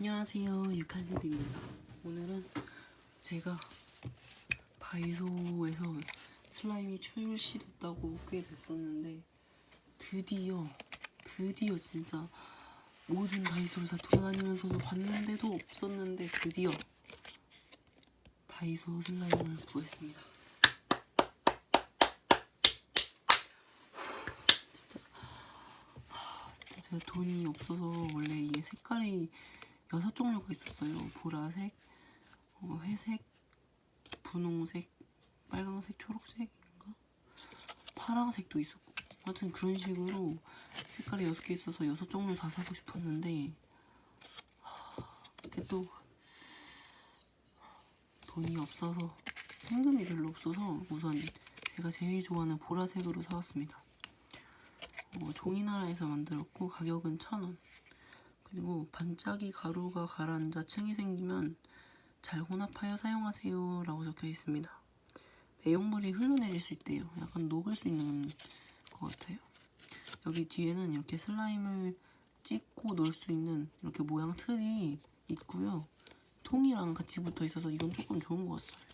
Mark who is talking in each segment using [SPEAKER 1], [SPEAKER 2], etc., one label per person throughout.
[SPEAKER 1] 안녕하세요. 유칼집입니다. 오늘은 제가 다이소에서 슬라임이 출시됐다고 꽤 됐었는데 드디어 드디어 진짜 모든 다이소를 다 돌아다니면서도 봤는데도 없었는데 드디어 다이소 슬라임을 구했습니다. 진짜 제가 돈이 없어서 원래 이게 색깔이 여섯 종류가 있었어요. 보라색, 어, 회색, 분홍색, 빨강색, 초록색인가? 파랑색도 있었고. 하여튼 그런 식으로 색깔이 여섯 개 있어서 여섯 종류 다 사고 싶었는데 하, 그게 또 돈이 없어서 현금이 별로 없어서 우선 제가 제일 좋아하는 보라색으로 사왔습니다. 어, 종이나라에서 만들었고 가격은 천 원. 그리고 반짝이 가루가 가라앉아 층이 생기면 잘 혼합하여 사용하세요 라고 적혀 있습니다. 내용물이 흘러내릴 수 있대요. 약간 녹을 수 있는 것 같아요. 여기 뒤에는 이렇게 슬라임을 찍고 넣을 수 있는 이렇게 모양 틀이 있고요. 통이랑 같이 붙어 있어서 이건 조금 좋은 것 같아요.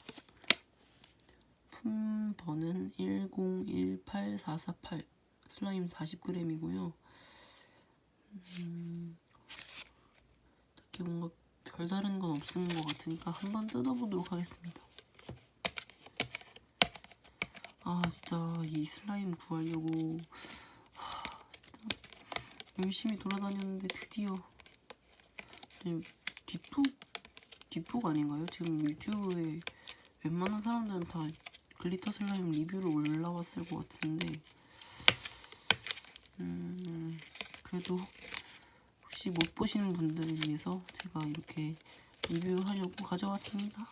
[SPEAKER 1] 품번은 1018448 슬라임 40g이고요. 음, 딱히 뭔가 별다른 건 없는 것 같으니까 한번 뜯어보도록 하겠습니다. 아 진짜 이 슬라임 구하려고 하, 진짜 열심히 돌아다녔는데 드디어 뒷북 뒷북 아닌가요? 지금 유튜브에 웬만한 사람들은 다 glitter 슬라임 리뷰로 올라왔을 것 같은데 음 그래도 혹시 못 보시는 분들을 위해서 제가 이렇게 리뷰하려고 가져왔습니다.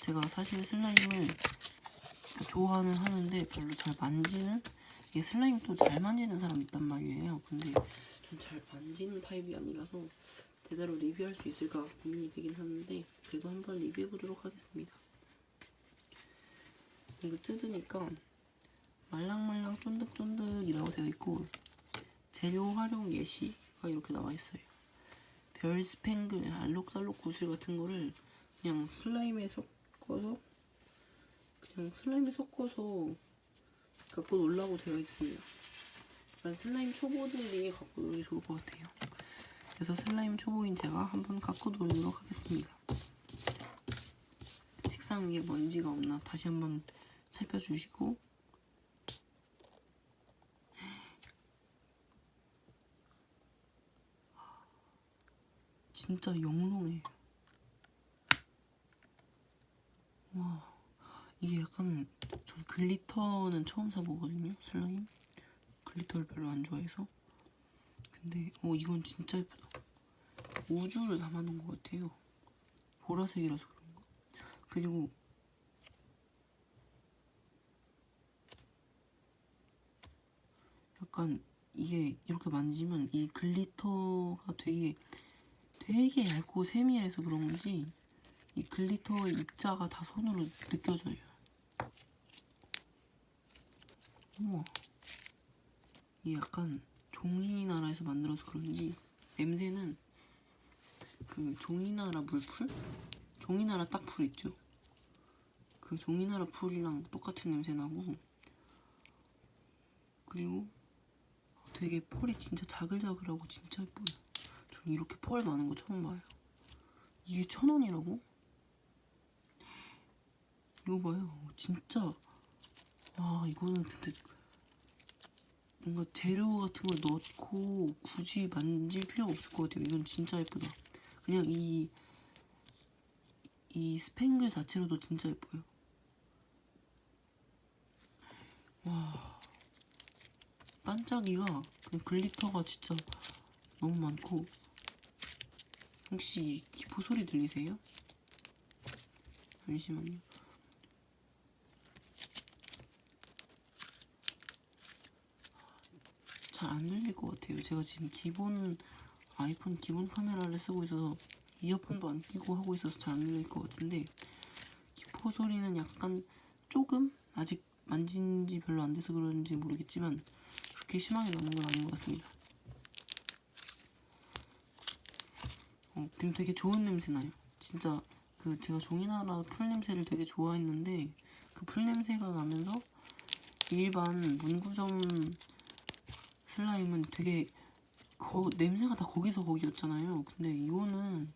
[SPEAKER 1] 제가 사실 슬라임을 좋아는 하는데 별로 잘 만지는 이게 슬라임 또 잘 만지는 사람 있단 말이에요. 근데 전 잘 만지는 타입이 아니라서 제대로 리뷰할 수 있을까 고민이 되긴 하는데 그래도 한번 리뷰해 보도록 하겠습니다. 이거 뜯으니까 말랑말랑 쫀득쫀득이라고 되어 있고 재료 활용 예시가 이렇게 나와 있어요. 별 스팽글, 알록달록 구슬 같은 거를 그냥 슬라임에 섞어서 그냥 슬라임에 섞어서 갖고 놀라고 되어 있습니다. 약간 슬라임 초보들이 갖고 놀기 좋을 것 같아요. 그래서 슬라임 초보인 제가 한번 갖고 놀도록 하겠습니다. 색상 위에 먼지가 없나 다시 한번 살펴주시고 진짜 영롱해. 와, 이게 약간 전 glitter는 처음 사보거든요, 슬라임. glitter를 별로 안 좋아해서. 근데 어 이건 진짜 예쁘다. 우주를 담아놓은 것 같아요. 보라색이라서 그런가. 그리고 약간 이게 이렇게 만지면 이 glitter가 되게 되게 얇고 세밀해서 그런 건지 이 글리터의 입자가 다 손으로 느껴져요. 우와. 이 약간 종이 나라에서 만들어서 그런지 냄새는 그 종이나라 물풀? 종이나라 딱풀 있죠? 그 종이나라 풀이랑 똑같은 냄새 나고 그리고 되게 펄이 진짜 자글자글하고 진짜 예뻐요. 이렇게 펄 많은 거 처음 봐요. 이게 천 원이라고? 이거 봐요. 진짜 와 이거는 근데 뭔가 재료 같은 걸 넣고 굳이 만질 필요가 없을 것 같아요. 이건 진짜 예쁘다. 그냥 이, 이 스팽글 자체로도 진짜 예뻐요. 와, 반짝이가, 그냥 글리터가 진짜 너무 많고, 혹시 기포 소리 들리세요? 잠시만요. 잘 안 들릴 것 같아요. 제가 지금 기본 아이폰 기본 카메라를 쓰고 있어서 이어폰도 안 끼고 하고 있어서 잘 안 들릴 것 같은데 기포 소리는 약간 조금 아직 만진 지 별로 안 돼서 그런지 모르겠지만 그렇게 심하게 나는 건 아닌 것 같습니다. 어, 그리고 되게 좋은 냄새 나요. 진짜 그 제가 종이나라 풀 냄새를 되게 좋아했는데 그 풀 냄새가 나면서 일반 문구점 슬라임은 되게 거, 냄새가 다 거기서 거기였잖아요. 근데 이거는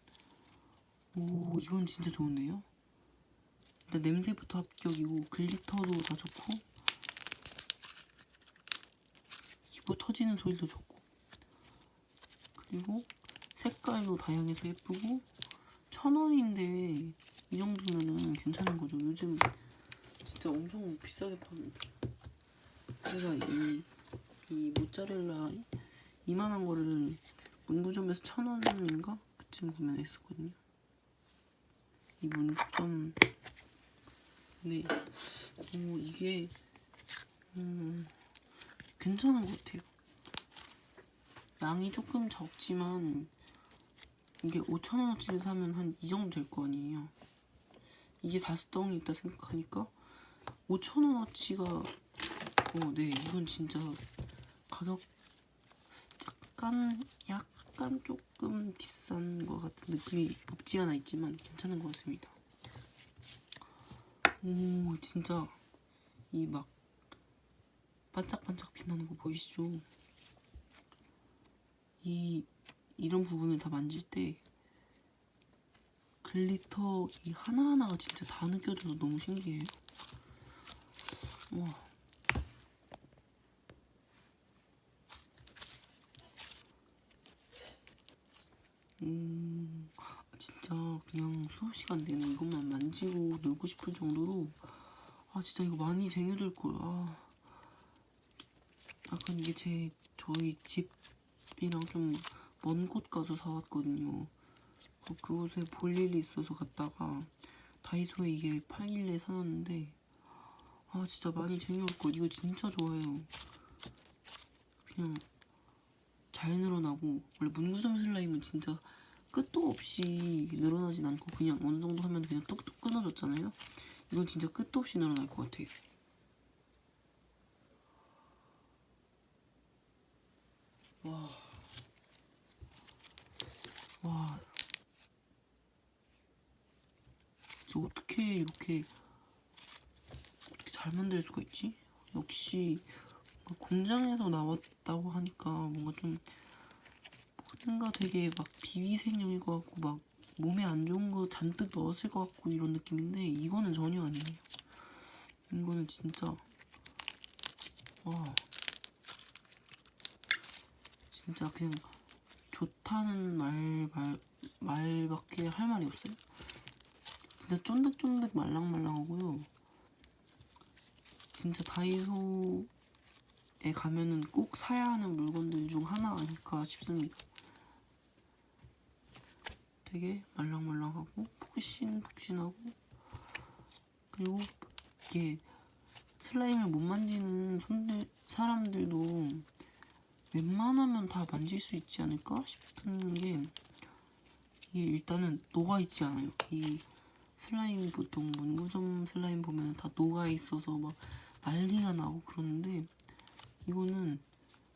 [SPEAKER 1] 오 이건 진짜 좋은데요. 일단 냄새부터 합격이고 글리터도 다 좋고 기보 터지는 소리도 좋고 그리고 색깔도 다양해서 예쁘고 천 원인데 이 정도면은 괜찮은 거죠. 요즘 진짜 엄청 비싸게 파는데 제가 이, 이 모짜렐라 이만한 거를 문구점에서 천 원인가 그쯤 구매했었거든요. 이 문구점 근데 어, 이게 음, 괜찮은 것 같아요. 양이 조금 적지만 이게 5천원어치를 사면 한 이 정도 될 거 아니에요. 이게 다섯 덩이 있다 생각하니까 5천원어치가 어, 네 이건 진짜 가격 약간 약간 조금 비싼 것 같은 느낌이 없지 않아 있지만 괜찮은 것 같습니다. 오 진짜 이 막 반짝반짝 빛나는 거 보이시죠? 이 이런 부분을 다 만질 때 glitter 이 하나하나가 진짜 다 느껴져서 너무 신기해요. 와. 음, 진짜 그냥 수업 시간 내내 이것만 만지고 놀고 싶을 정도로 아 진짜 이거 많이 쟁여둘 걸. 아, 약간 이게 제 저희 집이랑 좀 먼 곳 가서 사왔거든요. 그- 그곳에 볼 일이 있어서 갔다가 다이소에 이게 팔길래 사놨는데 아 진짜 많이 쟁여올 걸. 이거 진짜 좋아요. 그냥 잘 늘어나고 원래 문구점 슬라임은 진짜 끝도 없이 늘어나진 않고 그냥 어느 정도 하면 그냥 뚝뚝 끊어졌잖아요. 이건 진짜 끝도 없이 늘어날 것 같아요. 와, 와, 저 어떻게 이렇게 어떻게 잘 만들 수가 있지? 역시 그 공장에서 나왔다고 하니까 뭔가 좀 뭔가 되게 막 비위생용일 것 같고 막 몸에 안 좋은 거 잔뜩 넣었을 것 같고 이런 느낌인데 이거는 전혀 아니에요. 이거는 진짜 와 진짜 그냥 좋다는 말, 말 말밖에 할 말이 없어요. 진짜 쫀득쫀득 말랑말랑하고요. 진짜 다이소에 가면은 꼭 사야 하는 물건들 중 하나 아닐까 싶습니다. 되게 말랑말랑하고 푹신푹신하고 그리고 이게 슬라임을 못 만지는 손들 사람들도 웬만하면 다 만질 수 있지 않을까 싶은 게 이게 일단은 녹아 있지 않아요. 이 슬라임이 보통 문구점 슬라임 보면 다 녹아 있어서 막 난리가 나고 그러는데 이거는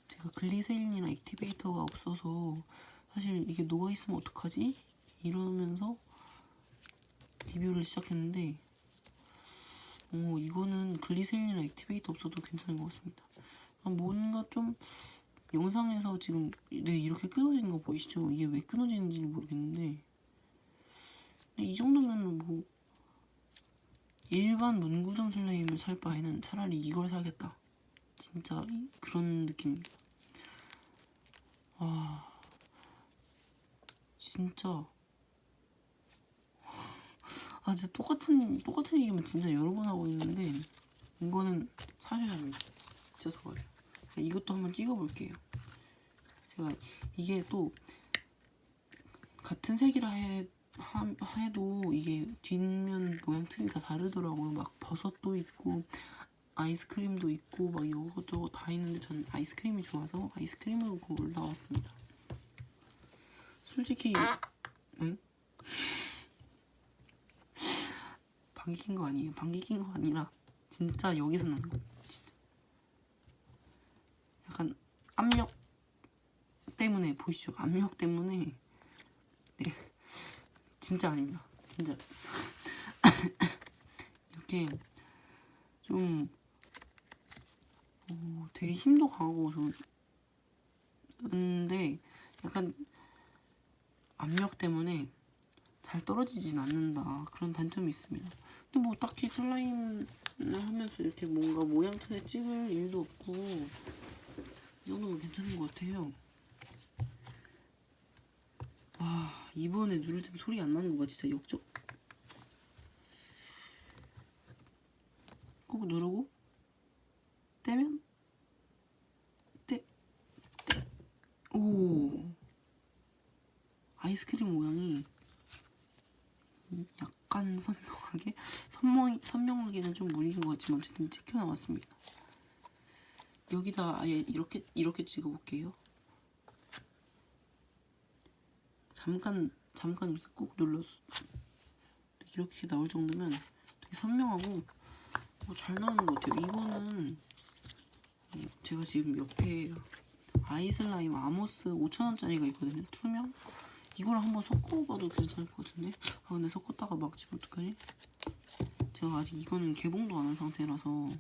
[SPEAKER 1] 제가 글리세린이나 액티베이터가 없어서 사실 이게 녹아 있으면 어떡하지? 이러면서 리뷰를 시작했는데 어 이거는 글리세린이나 액티베이터 없어도 괜찮은 것 같습니다. 아, 뭔가 좀 영상에서 지금 네 이렇게 끊어지는 거 보이시죠? 이게 왜 끊어지는지 모르겠는데 이 정도면 뭐 일반 문구점 슬라임을 살 바에는 차라리 이걸 사겠다. 진짜 이- 그런 느낌입니다. 와 진짜 아 진짜 똑같은 똑같은 얘기만 진짜 여러 번 하고 있는데 이거는 사셔야 합니다. 진짜 좋아요. 이것도 한번 찍어볼게요. 제가 이게 또 같은 색이라 해, 하, 해도 이게 뒷면 모양 틀이 다 다르더라고요. 막 버섯도 있고 아이스크림도 있고 막 이것저것 다 있는데 전 아이스크림이 좋아서 아이스크림으로 골라왔습니다. 솔직히 응? 방귀 낀 거 아니에요. 방귀 낀 거 아니라 진짜 여기서 나는 거. 진짜. 약간 압력 때문에 보이시죠? 압력 때문에 네 진짜 아닙니다. 진짜 이렇게 좀 어, 되게 힘도 강하고 좋은데 약간 압력 때문에 잘 떨어지진 않는다 그런 단점이 있습니다. 근데 뭐 딱히 슬라임을 하면서 이렇게 뭔가 모양틀에 찍을 일도 없고 이 정도면 괜찮은 것 같아요. 와 이번에 누를 땐 소리 안 나는 거 봐 진짜 역적. 꾹 누르고 떼면 떼, 떼. 오 아이스크림 모양이 약간 선명하게 선명 선명하게는 좀 무리인 것 같지만 어쨌든 찍혀 나왔습니다. 여기다 아예 이렇게 이렇게 찍어볼게요. 잠깐 잠깐 이렇게 꾹 눌러서 이렇게 나올 정도면 되게 선명하고 어, 잘 나오는 것 같아요. 이거는 어, 제가 지금 옆에 아이슬라임 아모스 5천원짜리가 있거든요. 투명. 이거랑 한번 섞어봐도 괜찮을 것 같은데. 아 근데 섞었다가 막 지면 어떡하지? 제가 아직 이거는 개봉도 안 한 상태라서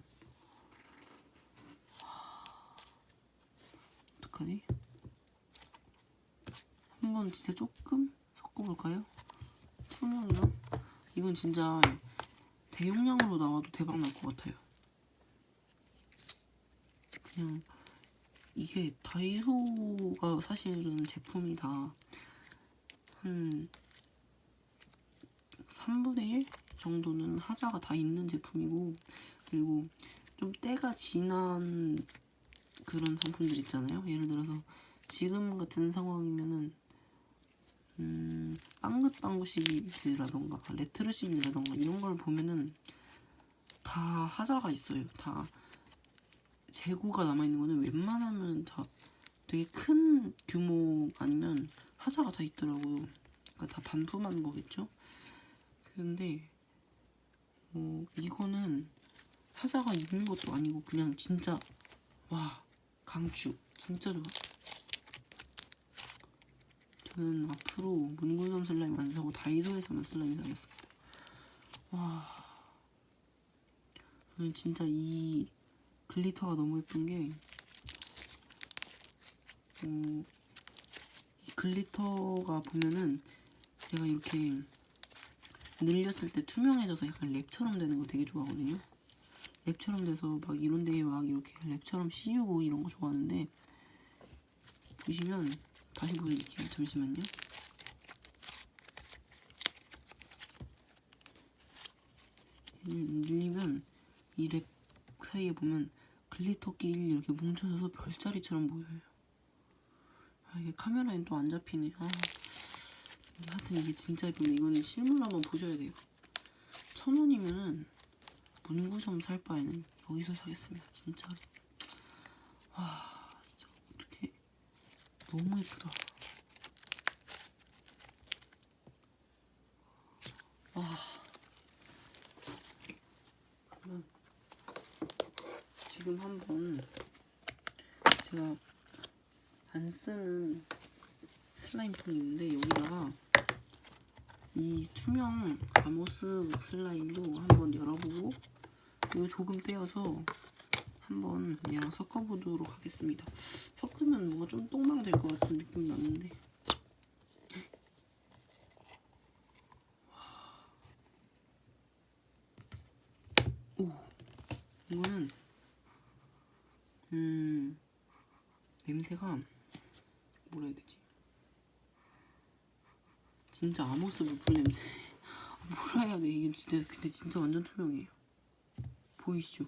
[SPEAKER 1] 어떡하지? 한번 진짜 조금 섞어볼까요? 투명이랑 이건 진짜 대용량으로 나와도 대박 날 것 같아요. 그냥 이게 다이소가 사실은 제품이 다 한 3분의 1 정도는 하자가 다 있는 제품이고 그리고 좀 때가 지난 그런 상품들 있잖아요. 예를 들어서 지금 같은 상황이면은 음, 빵긋빵구 시리즈라던가 레트로 시리즈라던가 이런 걸 보면은 다 하자가 있어요. 다 재고가 남아있는 거는 웬만하면 다 되게 큰 규모 아니면 하자가 다 있더라고요. 그러니까 다 반품한 거겠죠? 그런데 어, 이거는 하자가 있는 것도 아니고 그냥 진짜 와 강추 진짜 좋아. 저는 앞으로 문구점 슬라임 안 사고 다이소에서만 슬라임 사겠습니다. 와 저는 진짜 이 glitter가 너무 예쁜 게 어, 이 glitter가 보면은 제가 이렇게 늘렸을 때 투명해져서 약간 랩처럼 되는 거 되게 좋아하거든요. 랩처럼 돼서 막 이런 데에 막 이렇게 랩처럼 씌우고 이런 거 좋아하는데 보시면 다시 보여드릴게요. 잠시만요. 늘리면 이 랩 사이에 보면 glitter끼리 이렇게 뭉쳐져서 별자리처럼 보여요. 아 이게 카메라엔 또 안 잡히네. 아 하여튼 이게 진짜 예쁜데 이거는 실물 한번 보셔야 돼요. 천 원이면은 문구점 살 바에는 여기서 사겠습니다. 진짜. 와 진짜 어떻게 너무 예쁘다. 와. 그러면 지금 한번 제가 안 쓰는 슬라임 통이 있는데 여기다가 이 투명 아모스 슬라임도 한번 열어보고 이거 조금 떼어서 한번 얘랑 섞어보도록 하겠습니다. 섞으면 뭔가 좀 똥망 될 것 같은 느낌이 났는데 오 이거는 음 냄새가 뭐라 해야 되지? 진짜 아모스 부풀 냄새. 아, 뭐라 해야 돼? 이게 진짜 근데 진짜 완전 투명해요. 보이시죠?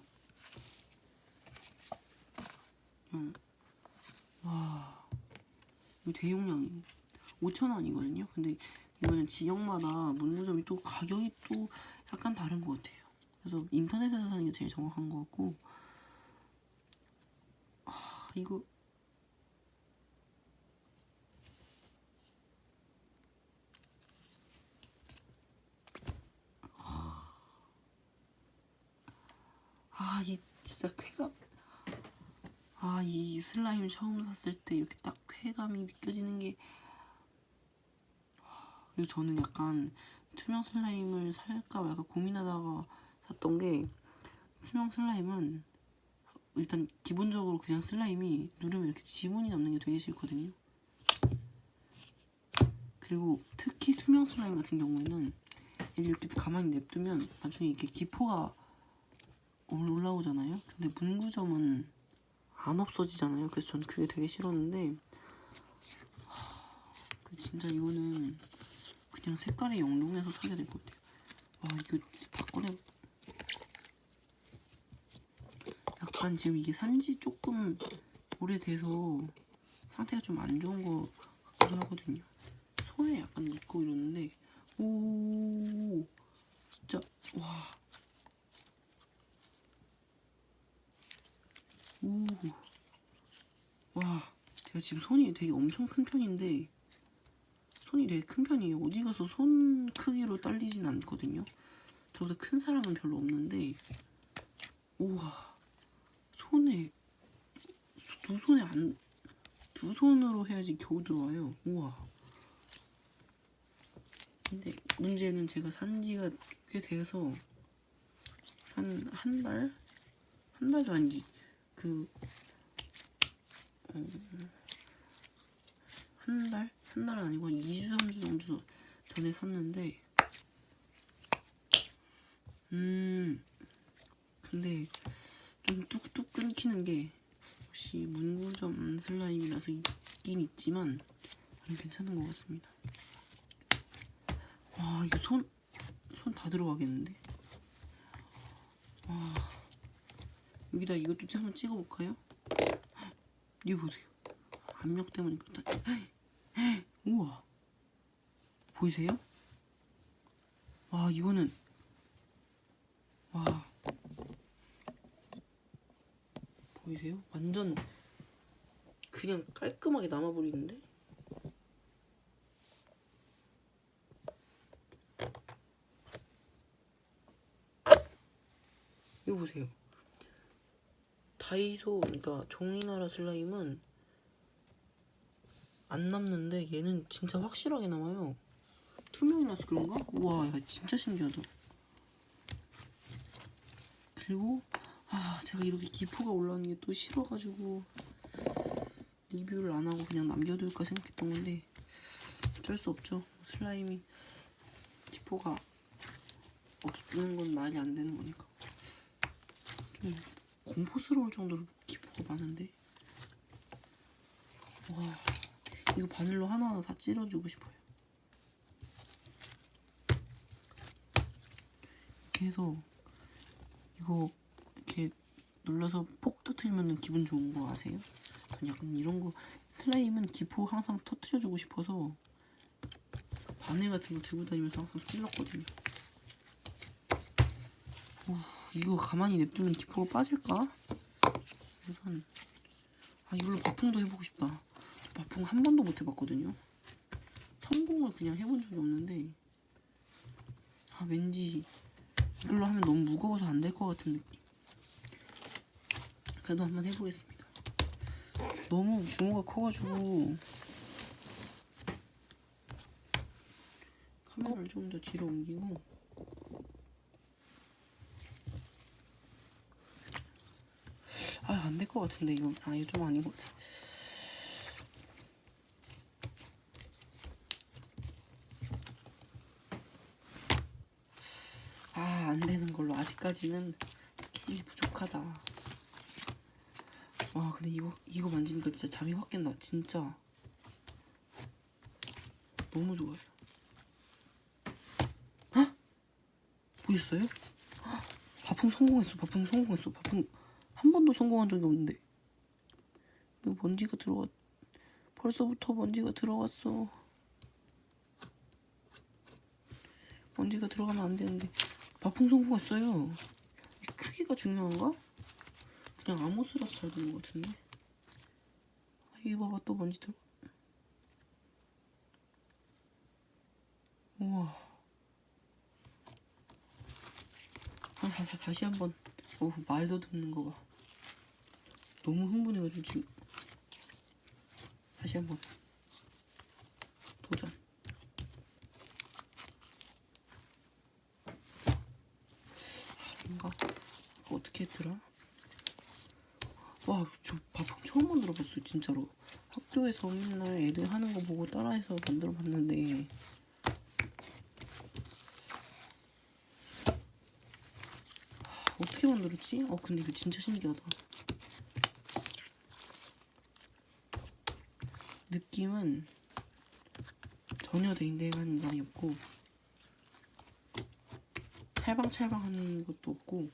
[SPEAKER 1] 그냥 와 이거 대용량이에요. 5천 원이거든요. 근데 이거는 지역마다 문구점이 또 가격이 또 약간 다른 것 같아요. 그래서 인터넷에서 사는 게 제일 정확한 것 같고 아 이거 아, 이 진짜 쾌감. 아, 이 슬라임 처음 샀을 때 이렇게 딱 쾌감이 느껴지는 게 그리고 저는 약간 투명 슬라임을 살까 말까 고민하다가 샀던 게 투명 슬라임은 일단 기본적으로 그냥 슬라임이 누르면 이렇게 지문이 남는 게 되게 싫거든요. 그리고 특히 투명 슬라임 같은 경우에는 이렇게 가만히 냅두면 나중에 이렇게 기포가 올라오잖아요. 근데 문구점은 안 없어지잖아요. 그래서 전 그게 되게 싫었는데 진짜 이거는 그냥 색깔이 영롱해서 사게 될 것 같아요. 와 이거 진짜 다 꺼내. 약간 지금 이게 산지 조금 오래돼서 상태가 좀 안 좋은 거 같기도 하거든요. 손에 약간 묻고 이러는데 오 진짜 와. 오. 와, 제가 지금 손이 되게 엄청 큰 편인데 손이 되게 큰 편이에요. 어디 가서 손 크기로 딸리진 않거든요. 저보다 큰 사람은 별로 없는데 우와 손에 두 손에 안 두 손으로 해야지 겨우 들어와요. 우와. 근데 문제는 제가 산 지가 꽤 돼서 한 한 달? 한 달도 아니지. 그, 어, 한 달? 한 달은 아니고 한 2주, 3주 정도 전에 샀는데, 음, 근데 좀 뚝뚝 끊기는 게, 역시 문구점 슬라임이라서 있긴 있지만, 괜찮은 것 같습니다. 와, 이거 손, 손 다 들어가겠는데? 와. 여기다 이것도 한번 찍어볼까요? 이거 보세요. 압력 때문에 그렇다. 우와. 보이세요? 와 이거는 와 보이세요? 완전 그냥 깔끔하게 남아버리는데? 이거 보세요. 다이소 그러니까 종이나라 슬라임은 안 남는데 얘는 진짜 확실하게 남아요. 투명이라서 그런가? 우와 야, 진짜 신기하다. 그리고 아 제가 이렇게 기포가 올라오는 게 또 싫어가지고 리뷰를 안 하고 그냥 남겨둘까 생각했던 건데 어쩔 수 없죠. 슬라임이 기포가 없는 건 말이 안 되는 거니까. 좀 공포스러울 정도로 기포가 많은데 와 이거 바늘로 하나하나 다 찔러주고 싶어요 이렇게 해서 이거 이렇게 눌러서 폭 터트리면 기분 좋은 거 아세요? 전 약간 이런 거 슬라임은 기포 항상 터트려주고 싶어서 바늘 같은 거 들고 다니면서 항상 찔렀거든요 우, 이거 가만히 냅두면 기포가 빠질까? 우선 아 이걸로 바풍도 해보고 싶다. 바풍 한 번도 못 해봤거든요. 성공을 그냥 해본 적이 없는데 아 왠지 이걸로 하면 너무 무거워서 안 될 것 같은 느낌. 그래도 한번 해보겠습니다. 너무 규모가 커가지고 카메라를 좀 더 뒤로 옮기고 아, 안 될 것 같은데, 이거. 아, 이거 좀 아닌 것 같아. 아, 안 되는 아직까지는 스킬이 부족하다. 와, 근데 이거, 이거 만지니까 진짜 잠이 확 깬다. 진짜. 너무 좋아요. 헉? 보였어요? 헉, 바풍 성공했어. 바풍 성공했어. 바풍. 한 번도 성공한 적이 없는데 왜 먼지가 들어가 벌써부터 먼지가 들어갔어 먼지가 들어가면 안 되는데 바풍 성공했어요. 이 크기가 중요한가? 그냥 아모스라서 잘 되는 것 같은데. 아, 이게 봐봐 또 먼지 들어. 우와. 아, 다, 다, 다시 한번. 어, 말도 듣는 거 봐. 너무 흥분해가지고 지금. 다시 한번 도전 어떻게 했더라? 와, 저 바풍 처음 만들어 봤어요, 진짜로. 학교에서 맨날 애들 하는 거 보고 따라해서 만들어 봤는데. 하, 어떻게 만들었지? 어, 근데 이거 진짜 신기하다. 느낌은 전혀 댕댕한 감이 없고, 찰방찰방 하는 것도 없고,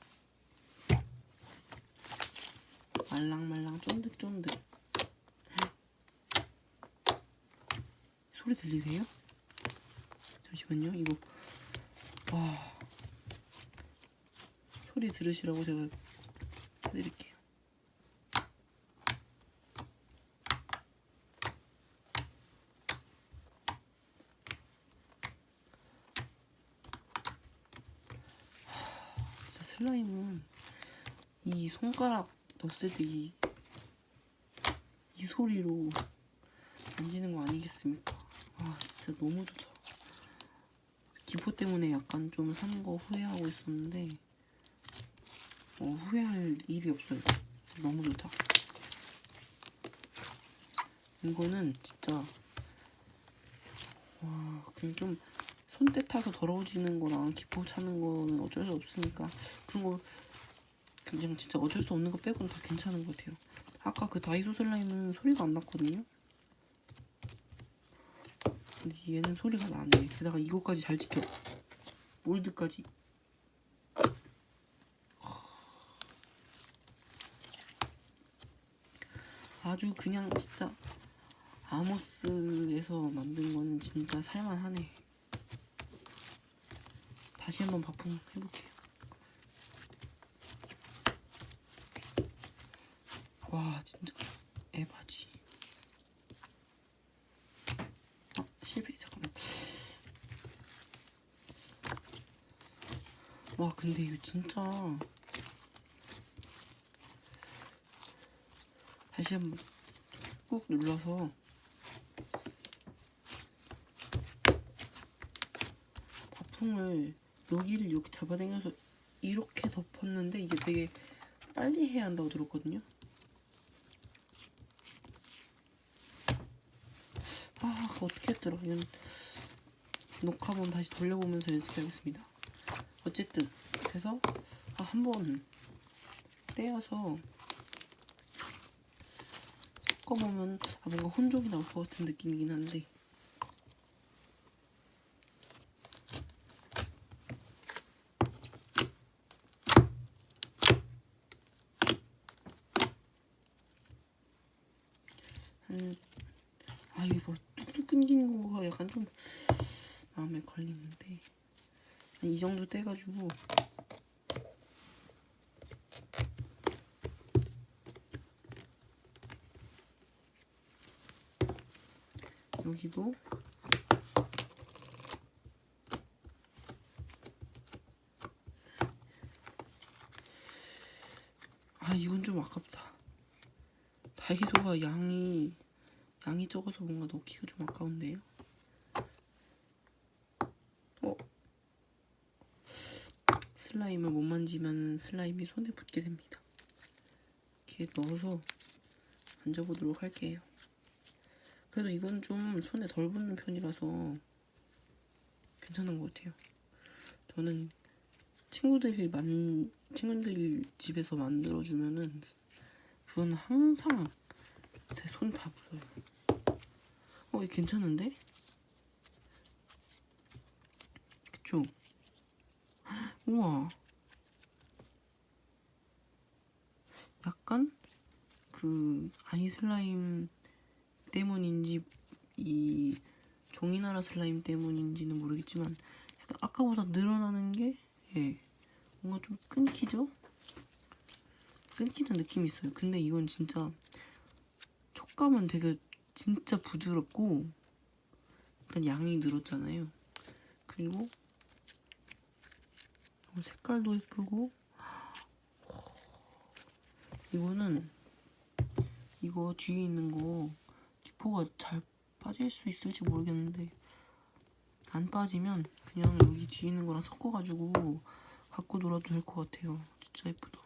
[SPEAKER 1] 말랑말랑 쫀득쫀득. 소리 들리세요? 잠시만요. 이거 와. 소리 들으시라고 제가 해드릴게요. 슬라임은 이 손가락 넣었을 때 이 이 소리로 만지는 거 아니겠습니까? 아 진짜 너무 좋다. 기포 때문에 약간 좀 산 거 후회하고 있었는데 어, 후회할 일이 없어요. 너무 좋다. 이거는 진짜 와 그냥 좀 손때 타서 더러워지는 거랑 기포 차는 거는 어쩔 수 없으니까 그런 거 그냥 진짜 어쩔 수 없는 거 빼고는 다 괜찮은 것 같아요. 아까 그 다이소 슬라임은 소리가 안 났거든요. 근데 얘는 소리가 나네. 게다가 이거까지 잘 지켜. 몰드까지. 아주 그냥 진짜 아모스에서 만든 거는 진짜 살만하네. 다시 한번 바풍 해볼게요. 와 진짜 에바지. 아 실패 잠깐만. 와 근데 이거 진짜 다시 한번 꾹 눌러서 바풍을 여기를 이렇게 잡아당겨서 이렇게 덮었는데 이게 되게 빨리 해야 한다고 들었거든요. 아, 그거 어떻게 했더라? 이건 녹화본 다시 돌려보면서 연습해야겠습니다. 어쨌든 그래서 아, 한번 떼어서 섞어보면 아, 뭔가 혼종이 나올 것 같은 느낌이긴 한데 한 아 이거 뭐 뚝뚝 끊기는 거가 약간 좀 마음에 걸리는데 한 이 정도 떼가지고. 여기도. 아 이건 좀 아깝다. 다이소가 양이 양이 적어서 뭔가 넣기가 좀 아까운데요 어 슬라임을 못 만지면 슬라임이 손에 붙게 됩니다 이렇게 넣어서 만져보도록 할게요 그래도 이건 좀 손에 덜 붙는 편이라서 괜찮은 것 같아요. 저는 친구들이 만 친구들 집에서 만들어 주면은 그건 항상 제 손다 묻어요. 어, 이 괜찮은데? 그쵸? 우와. 약간 그 아이슬라임 때문인지 이 종이나라 슬라임 때문인지는 모르겠지만 약간 아까보다 늘어나는 게 예, 뭔가 좀 끊기죠? 끊기는 느낌이 있어요. 근데 이건 진짜 촉감은 되게 진짜 부드럽고 약간 양이 늘었잖아요. 그리고 색깔도 예쁘고 이거는 이거 뒤에 있는 거 기포가 잘 빠질 수 있을지 모르겠는데 안 빠지면 그냥 여기 뒤에 있는 거랑 섞어가지고 갖고 놀아도 될 것 같아요. 진짜 예쁘다.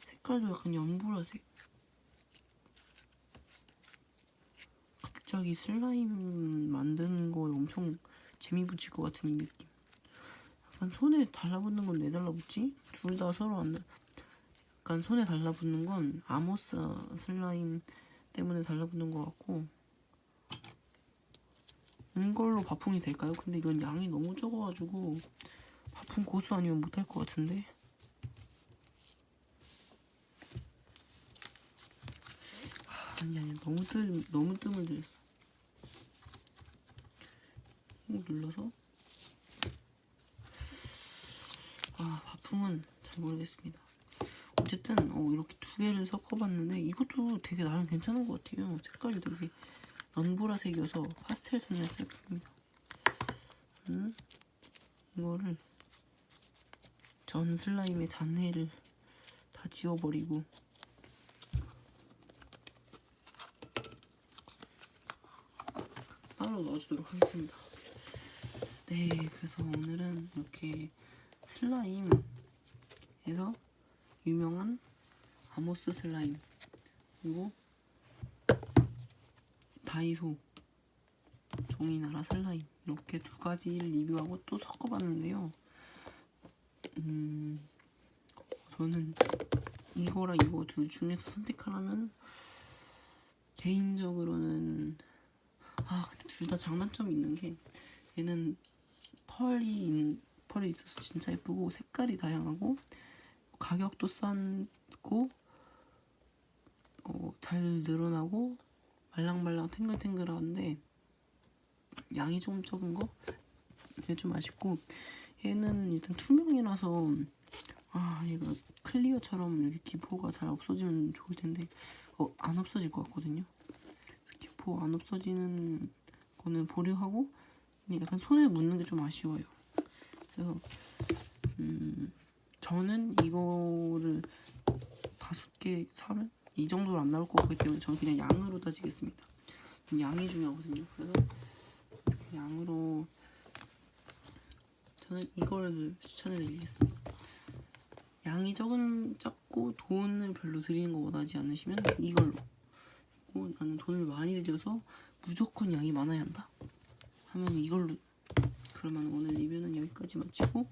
[SPEAKER 1] 색깔도 약간 연보라색. 갑자기 슬라임 만드는 거에 엄청 재미 붙일 것 같은 이 느낌. 약간 손에 달라붙는 건 왜 달라붙지? 둘 다 서로 안. 달- 약간 손에 달라붙는 건 아모스 슬라임 때문에 달라붙는 것 같고 이걸로 바풍이 될까요? 근데 이건 양이 너무 적어가지고 바풍 고수 아니면 못할 것 같은데 아, 아니 아니 너무 뜸 너무 뜸을 들였어 꾹 눌러서 아 바풍은 잘 모르겠습니다. 어쨌든 어, 이렇게 두 개를 섞어봤는데 이것도 되게 나름 괜찮은 것 같아요. 색깔이 되게 연보라색이어서 파스텔 톤의 색입니다. 음, 이거를 전 슬라임의 잔해를 다 지워버리고. 따로 넣어주도록 하겠습니다. 네, 그래서 오늘은 이렇게 슬라임에서 유명한 아모스 슬라임. 그리고 다이소 종이나라 슬라임. 이렇게 두 가지를 리뷰하고 또 섞어봤는데요. 음, 저는 이거랑 이거 둘 중에서 선택하라면 개인적으로는 아 근데 둘 다 장단점이 있는 게 얘는 펄이 있- 펄이 있어서 진짜 예쁘고 색깔이 다양하고 가격도 싼고 어, 잘 늘어나고 말랑말랑 탱글탱글한데 양이 좀 적은 거? 이게 좀 아쉽고 얘는 일단 투명이라서 아 얘가 클리어처럼 이렇게 기포가 잘 없어지면 좋을 텐데 어 안 없어질 것 같거든요. 기포 안 없어지는 거는 보류하고 약간 손에 묻는 게 좀 아쉬워요 그래서 음 저는 이거를 다섯 개 사면 이 정도로 안 나올 것 같기 때문에 저는 그냥 양으로 따지겠습니다 양이 중요하거든요 그래서 양으로 저는 이걸 추천해 드리겠습니다. 양이 적은 적고 돈을 별로 드리는 거 원하지 않으시면 이걸로. 그리고 나는 돈을 많이 들여서 무조건 양이 많아야 한다. 하면 이걸로. 그러면 오늘 리뷰는 여기까지 마치고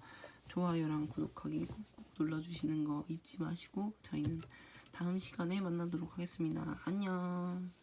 [SPEAKER 1] 좋아요랑 구독하기 꾹꾹 눌러주시는 거 잊지 마시고 저희는 다음 시간에 만나도록 하겠습니다. 안녕.